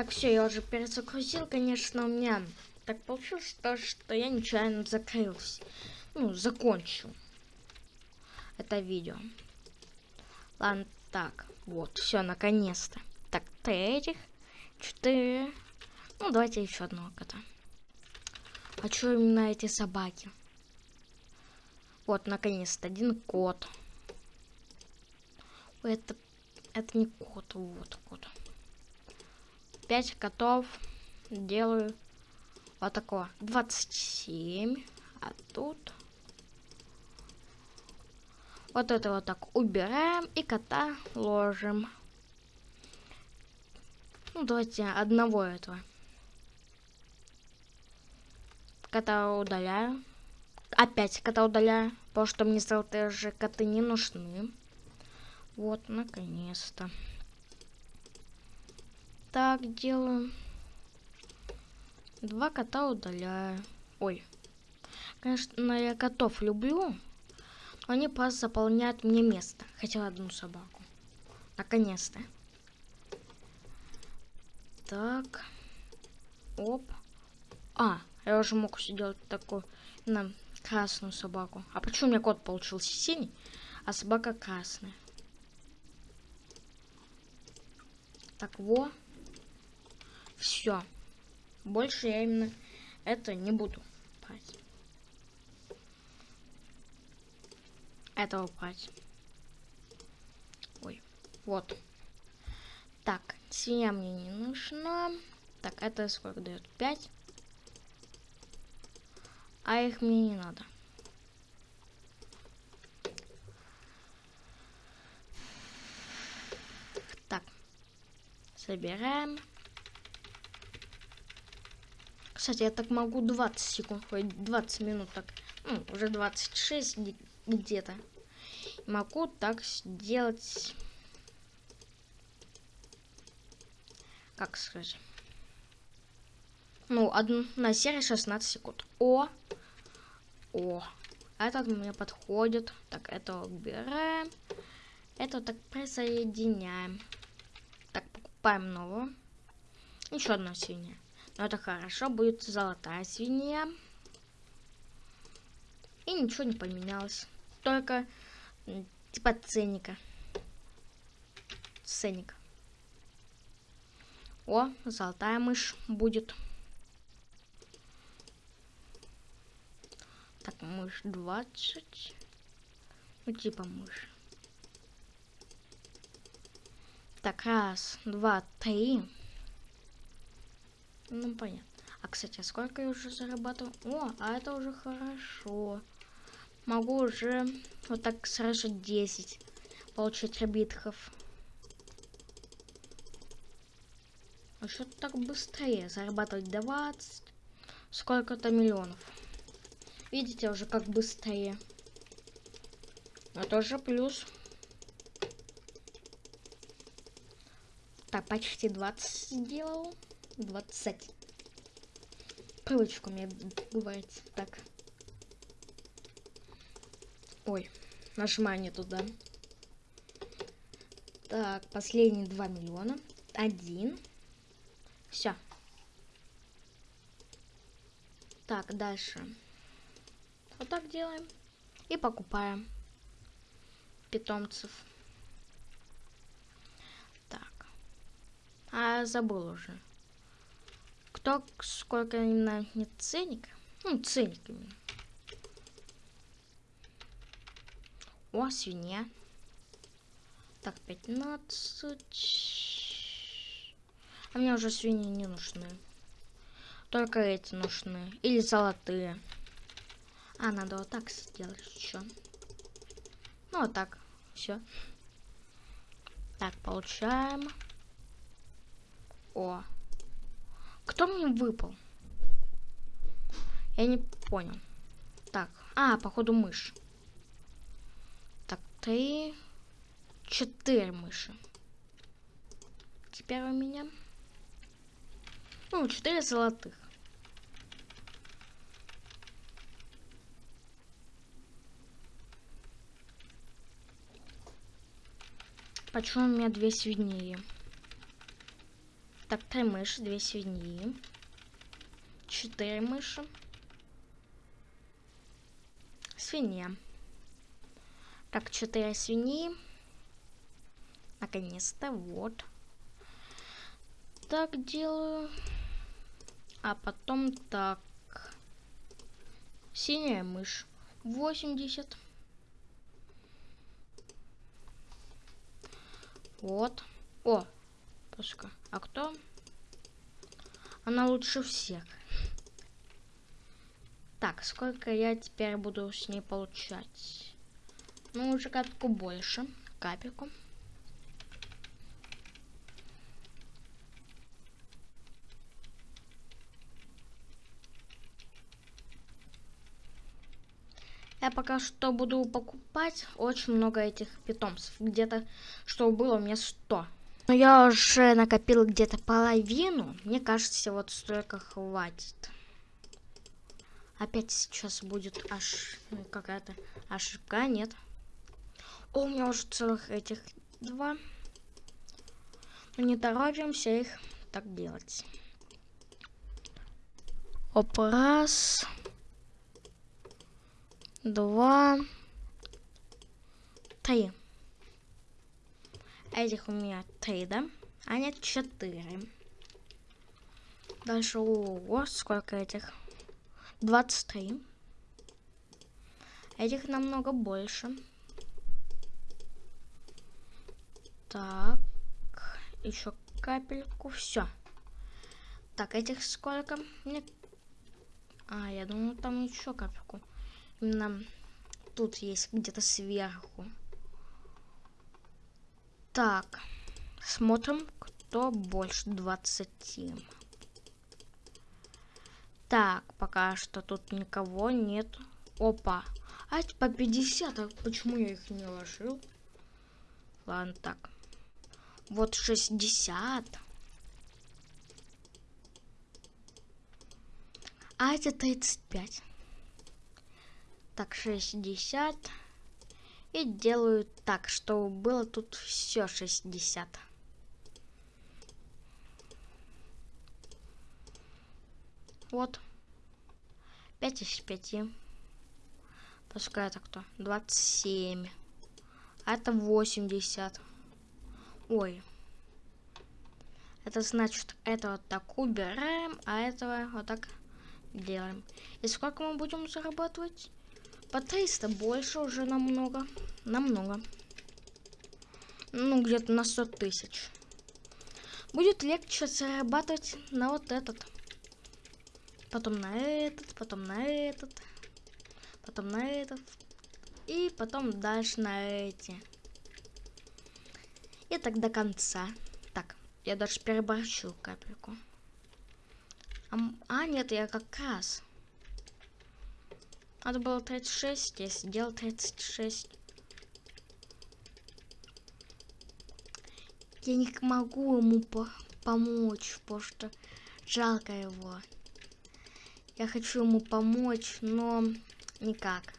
Так, все, я уже перезагрузил, конечно, у меня так получилось, то, что я нечаянно закрылся. Ну, закончил это видео. Ладно, так, вот, все, наконец-то. Так, три этих, четыре. Ну, давайте еще одного кота. А что именно эти собаки? Вот, наконец-то, один кот. Это, это не кот, вот кот. 5 котов делаю вот такого. 27 а тут вот это вот так убираем и кота ложим. Ну давайте одного этого. Кота удаляю. Опять кота удаляю потому что мне сразу же коты не нужны. Вот наконец-то так делаю. Два кота удаляю. Ой. Конечно, я котов люблю. Но они просто заполняют мне место. Хотела одну собаку. Наконец-то. Так. Оп. А, я уже мог сделать такую на красную собаку. А почему у меня кот получился синий, а собака красная? Так, во. Все. Больше я именно это не буду брать. Этого брать. Ой, вот. Так, свинья мне не нужна. Так, это сколько дает? 5. А их мне не надо. Так, собираем. Кстати, я так могу 20 секунд, ой, 20 минут так, ну, уже 26 где-то. Могу так сделать, как сказать, ну, одна серия 16 секунд. О, о, этот мне подходит. Так, это убираем. Это так присоединяем. Так, покупаем новую. Еще одна свинья. Но это хорошо, будет золотая свинья. И ничего не поменялось. Только типа ценника. Ценник. О, золотая мышь будет. Так, мышь 20. Ну, типа мышь. Так, раз, два, три. Ну, понятно. А, кстати, а сколько я уже зарабатываю? О, а это уже хорошо. Могу уже вот так сразу 10 получить ребитков. А что-то так быстрее. Зарабатывать 20. Сколько-то миллионов. Видите, уже как быстрее. Это тоже плюс. Так, почти 20 сделал. 20. Привычка у меня бывает так. Ой, нажимаю не туда. Так, последние 2 миллиона. Один. Все. Так, дальше. Вот так делаем. И покупаем питомцев. Так. А, забыл уже кто сколько именно не ценник. Ну, ценник именно. О, свинья. Так, 15. А мне уже свиньи не нужны. Только эти нужны. Или золотые. А, надо вот так сделать еще. Ну, вот так. Все. Так, получаем. О, кто мне выпал? Я не понял. Так, а, походу мышь. Так, три, четыре мыши. Теперь у меня... Ну, четыре золотых. Почему у меня две свиньи? Так, три мыши, две свиньи. Четыре мыши. Свинья. Так, четыре свиньи. Наконец-то, вот. Так делаю. А потом так. Синяя мышь. 80. Вот. О, пушка. А кто? Она лучше всех. Так, сколько я теперь буду с ней получать? Ну, уже капельку больше. Капельку. Я пока что буду покупать очень много этих питомцев. Где-то, что было у меня 100. Но я уже накопил где-то половину. Мне кажется, вот столько хватит. Опять сейчас будет аж ну, какая-то ошибка. Нет. О, у меня уже целых этих два. Но не торопимся их так делать. Оп, раз два, три. Этих у меня три, да? А нет, четыре. Дальше, ого, сколько этих? 23. Этих намного больше. Так, еще капельку, все. Так, этих сколько? Мне... А, я думаю, там еще капельку. Именно тут есть где-то сверху. Так, смотрим, кто больше 20. Так, пока что тут никого нет. Опа. А по 50, а почему я их не ложил? Ладно, так. Вот 60. А это 35 так 60 и делаю так, чтобы было тут все 60. Вот. 5 из 5. Пускай это кто? 27. А это 80. Ой. Это значит, это вот так убираем, а этого вот так делаем. И сколько мы будем зарабатывать? По 300 больше уже намного. Намного. Ну, где-то на 100 тысяч. Будет легче зарабатывать на вот этот. Потом на этот, потом на этот. Потом на этот. И потом дальше на эти. И так до конца. Так, я даже переборщил капельку. А, а нет, я как раз... Надо было 36, я сделал 36. Я не могу ему по помочь, потому что жалко его. Я хочу ему помочь, но никак.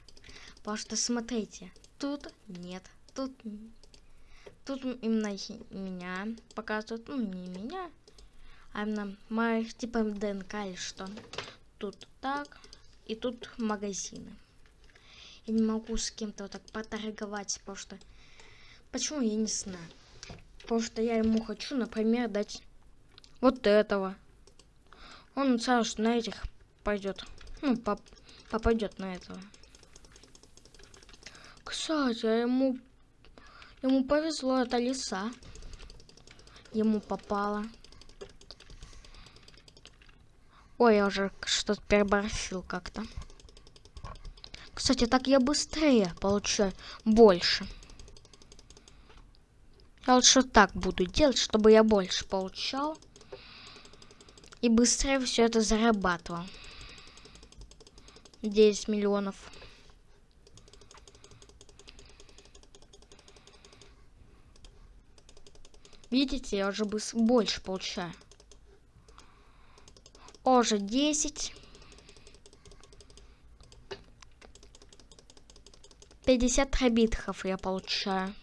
Потому что смотрите, тут нет, тут тут именно меня показывают, ну не меня, а именно моих типа ДНК или что. Тут так, и тут магазины. Я не могу с кем-то вот так поторговать, потому что... Почему, я не знаю. Потому что я ему хочу, например, дать вот этого. Он сразу на этих пойдет. Ну, поп попадет на этого. Кстати, а ему... Ему повезло, это лиса. Ему попало. Ой, я уже что-то переборщил как-то. Кстати, так я быстрее получаю больше. Я лучше так буду делать, чтобы я больше получал. И быстрее все это зарабатывал. 10 миллионов. Видите, я уже больше получаю. Уже 10. 50 хабитхов я получаю.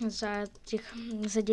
За этих... За 10